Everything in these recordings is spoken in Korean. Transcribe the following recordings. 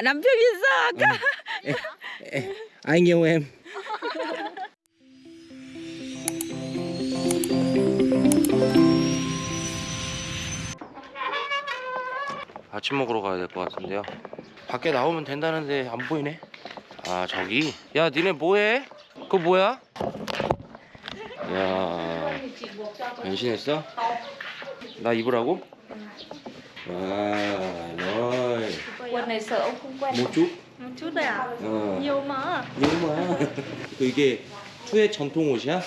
Đi sao cả Ê, Anh yêu em 아침 먹으러 가야 될 것 같은데요 밖에 나오면 된다는데 안 보이네 아 저기 야 니네 뭐해? 그거 뭐야? 야 변신했어? 나 입으라고? 와 너이 Quần này sợ ông không quen một chút Một chút thôi à? 어. Nhiều mà 이거만 그 이게 투의 전통 옷이야?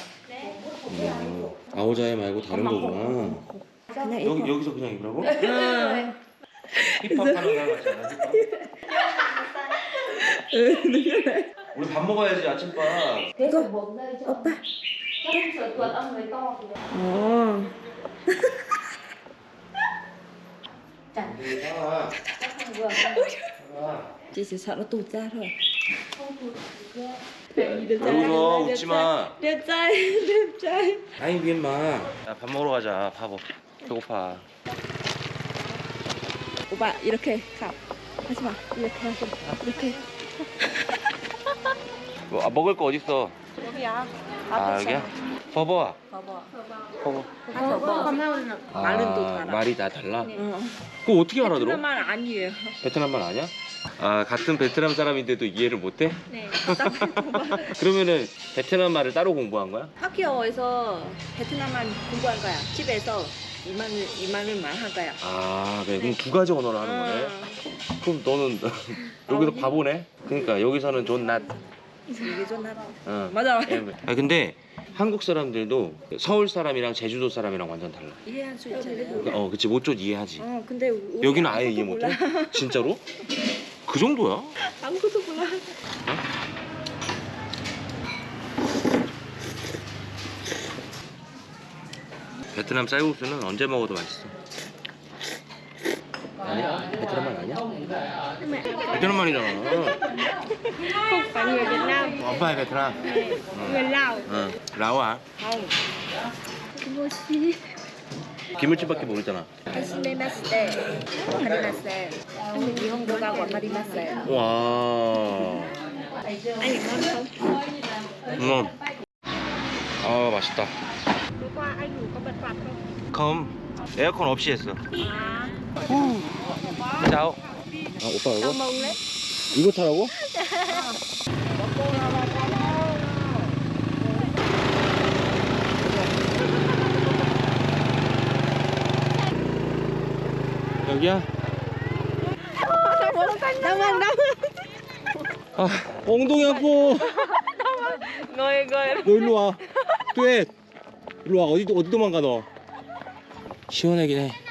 음, 아오자에 말고 다른 거구나 여기, 여기서 그냥 입으라고? 힙합 하는 거 같지 않아? 우리 밥 먹어야지 아침밥 Thế rồi bốm đây cho Oppa Chắc sợ tuần ông người to thì Ồ chẳng 아, vừa 아. Chị chỉ sợ nó tụt ra thôi Không tụt được Đẹp 여기서 웃지마 Đẹp trai Đẹp trai 아이 미엠마. 야밥 먹으러 가자. 바보. 배고파. 오빠 이렇게 가. 하지마. 이렇게 하지 이렇게. 뭐, 아, 먹을 거 어딨어? 여기야. 아 여기야? 봐봐 봐봐 봐봐 봐봐 말은 또 달라. 말이 다 달라? 어. 그거 어떻게 알아들어? 말 아니에요 베트남 말 아니야? 아 같은 베트남 사람인데도 이해를 못해? 네 그러면은 베트남 말을 따로 공부한 거야? 학교에서 베트남 말 공부한 거야 집에서 이만을 이만을 말한 거야 아 그래 그럼 두 가지 언어를 하는 거네 어. 그럼 너는 여기서 바보네? 그러니까 여기서는 존낫 이게 좀 나빠 어. 맞아 아 근데 한국 사람들도 서울 사람이랑 제주도 사람이랑 완전 달라 이해할 수 있잖아요 어 그치 못좀 이해하지 어 근데 우리 여기는 아예 이해 못해? 진짜로? 그 정도야? 아무것도 몰라 베트남 쌀국수는 언제 먹어도 맛있어. 아니야? 베트남 말 아니야? 베트남 말이잖아. Không phải người Việt Nam 엄마의 베트남. Người Lào 응. 라오아. không Mochi 김을집밖에 모르잖아. 하시메 마스테 하리마세 일본어가 와마리마세 와. Ngon không? 음. 아 맛있다. Tối qua anh ngủ có bật quạt không? 컴. 에어컨 없이 했어. À 짜오. 아 오빠 이거? 이거 타라고? 여기야? vâng đâu 아 엉덩이 아파 ngồi ngồi 너 일로 와. 뚜엣. 일로 와. 어디 어디 도망가 너? 시원하긴 해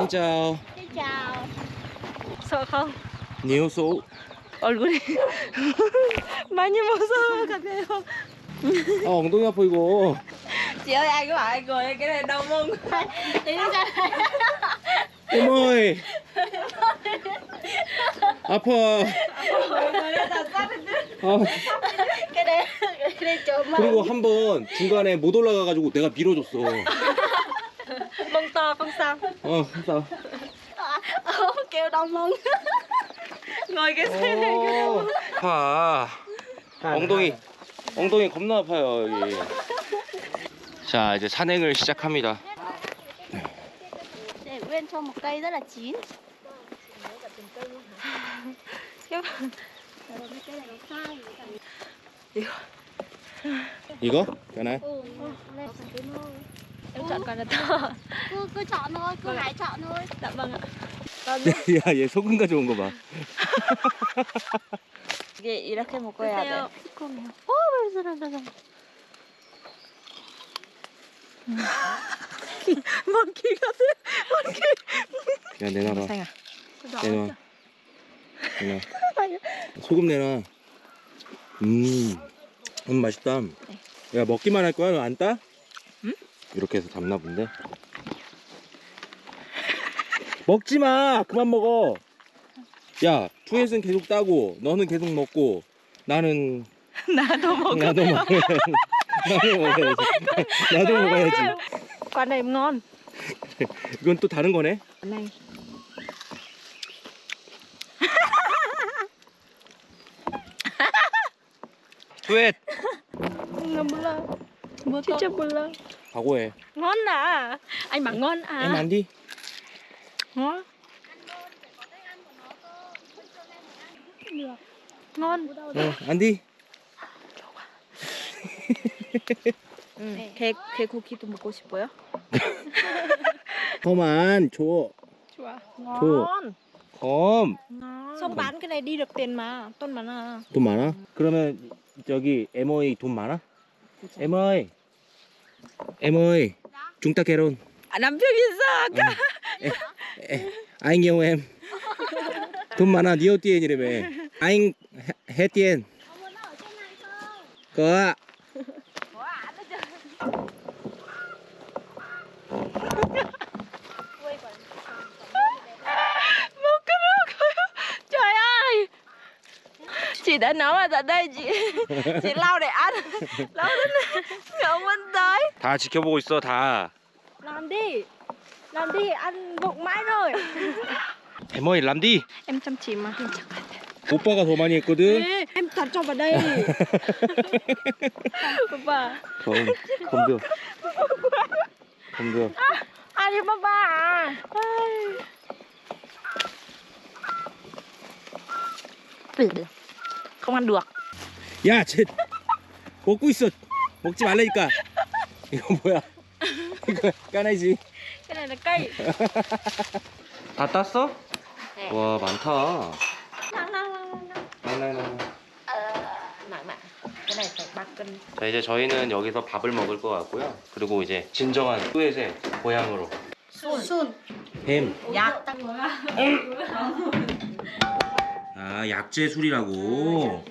진짜 Xin chào Sợ không? 니오소 얼굴이 많이 무서워 같아요 아 엉덩이 아파 이거 chị ơi ai có ai ngồi cái này đau mông Đi ra đây 어머이 아파 아, Cái đấy Cái đấy chỗ mông 그리고 한 번 중간에 못 올라가가지고 내가 밀어줬어 sao 어 싸워 Ốm kêu đau mông ngồi cái xe này 어, 아파 엉덩이 엉덩이 겁나 아파요 여기 자 이제 산행을 시작합니다 Để Uyên cho một cây rất là chín Cái cây này nó sai 이거? lên phần cái nôi Em chọn còn là to? Cứ, cứ chọn thôi, cứ hãy chọn thôi. Dạ vâng ạ. 야 얘 소금 가져온 거 봐 이게 이렇게 먹어야 돼왜 저러 저러 먹기 같아 먹기 야 내놔라 내놔 내놔 소금 내놔 음, 음 맛있다. 야 먹기만 할 거야? 너안 따? 이렇게 해서 잡나 본데? 먹지마! 그만 먹어! 야 투엣은 계속 따고 너는 계속 먹고 나는 나도 먹어 나도 먹어 나도 먹어야지. 나도 먹어야지. con này 이건 또 다른 거네? 네. con 나 몰라. 진짜 몰라. 각오해 Ngon à. Anh bảo ngon à. em ăn đi Ngon. Ngon. 어, ăn đi 응. 개 개 고기도 먹고 싶어요? 컴안 줘 Chua. 줘. cái này đi được tiền mà. Tôn bán à. 돈 많아? 그러면 저기 ơi 돈 많아? Em ơi em ơi chúng ta 결혼 아, 남편이 있어. 에, anh yêu em 돈 많아 니어 tiền 이라며 anh hết tiền có Một cái nước Trời ơi. Chị đã nấu ở tại đây chị chị lau để ăn lau đến ngậu bên tới 다 지켜보고 있어 다 Làm đi. Làm đi. Ăn bụng mãi rồi. em ơi làm đi Em chăm chỉ mà. 오빠가 더 많이 했거든 Ê, em toàn cho vào đây. Papa. 검 검도 검도 Ăn đi papa à. không ăn được 야, 쟤 먹고 있어. 먹지 말라니까. 이거 뭐야? 이거. Cái này là cây. 다 땄어? 네. 와, 많다. 자, 이제 저희는 여기서 밥을 먹을 것 같고요. 그리고 이제 진정한 뚜엣의 고향으로 Sun. 뱀. 약 아, 약재 술이라고.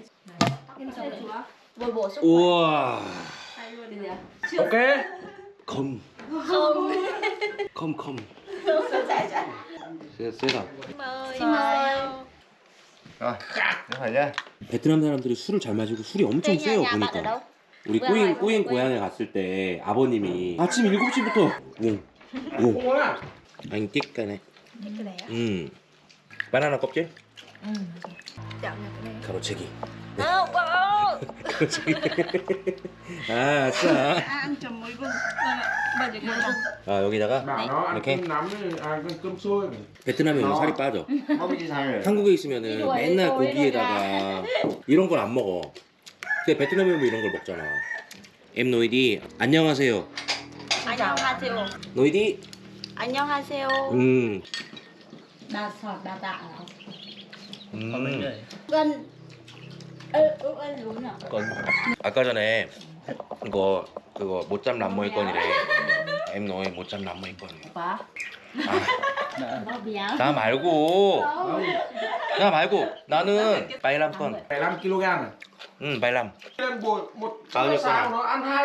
bổ sung 우와. 오케이. 검. 검 검. 세, 세다. Thế phải chưa? 베트남 사람들이 술을 잘 마시고 술이 엄청 세요 보니까. 우리 꼬잉 고향. 고향에 갔을 때 아버님이 아침 7시부터 응. 응. 아니 띠까네. 음. 바나나 껍질? 가로채기. không 아, chấm muối vừng. 아, 여기다가 ăn 이렇게. 베트남에 오면 어. 살이 빠져. 한국에 있으면은 맨날 고기에다가 이런 걸 안 먹어. 근데 베트남에 오면 이런 걸 먹잖아. 엠 노이디 안녕하세요. 안녕하세요 노이디 안녕하세요 음. Đa tạ. 음. Ê, ê, ê, đúng nhỉ? 건. 아까 전에 그거 그거 못잡 남모의 건이래. 엠 노이 못잡 남모의 건. quá Nó béo. 나 말고 나 말고 나는 바이람 건. 15 kg này. 응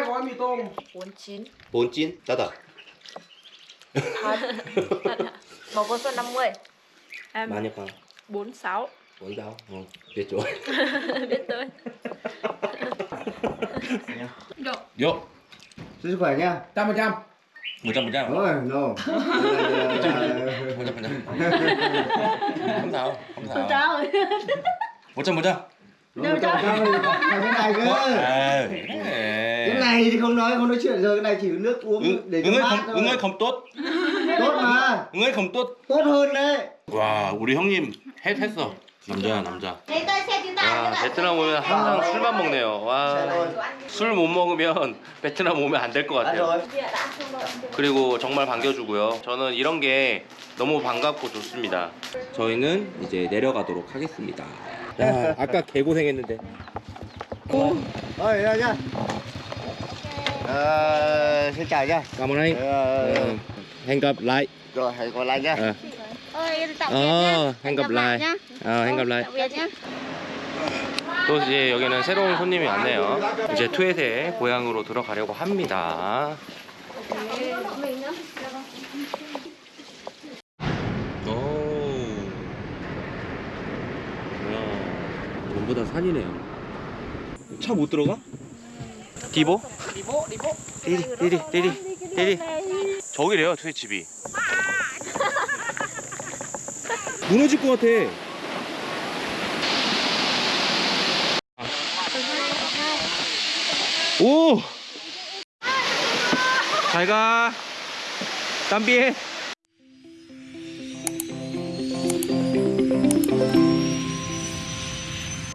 gói mì tôm. 49 본찐 나다. thật thật hả? một con số 50 em 많이 파. 46 원다오. 어. biết rồi. biết tôi 요. Chúc sức khỏe nha. Trăm phần trăm. 무장 무장. Ôi, no. 무장 무장. 감사합니다. 감사합니다. Trời. 무장 무장. Đâu cho sao là cái này cơ. 아, Cái này thì không nói không nói chuyện rồi, cái này chỉ nước uống 응, để cho 응을 mát 검, thôi. 응을 검돛? Tốt mà, 응을 검돛? tốt hơn đấy. 와, 우리 형님 해, 했어. 남자야, 남자. 와, 베트남 오면 항상 술만 먹네요. Xe 와, thôi. 술못 먹으면 베트남 오면 안 될 것 같아요. 그리고 정말 반겨주고요. 저는 이런 게 너무 반갑고 좋습니다. 저희는 이제 내려가도록 하겠습니다. 야, 아까 개고생했는데. Rồi, ra nha. Ờ, xin chào nha. cảm ơn anh. Ờ, hẹn gặp lại. rồi, hẹn gặp lại nha. Ờ, Ôi, em tạm biệt ờ, nhá. hẹn gặp lại. nhá. 어. Tạm biệt nhá. 또 이제 여기는 새로운 손님이 왔네요. 이제 투엣의 고향으로 들어가려고 합니다. 오. 뭐야. 전부 다 산이네요. 차 못 들어가? 디보? 리보 리보 디디, 디디, 디디, 디디. 저기래요, 투엣 집이. 무너질 것 같아. 오! 잘 가. 땀비에.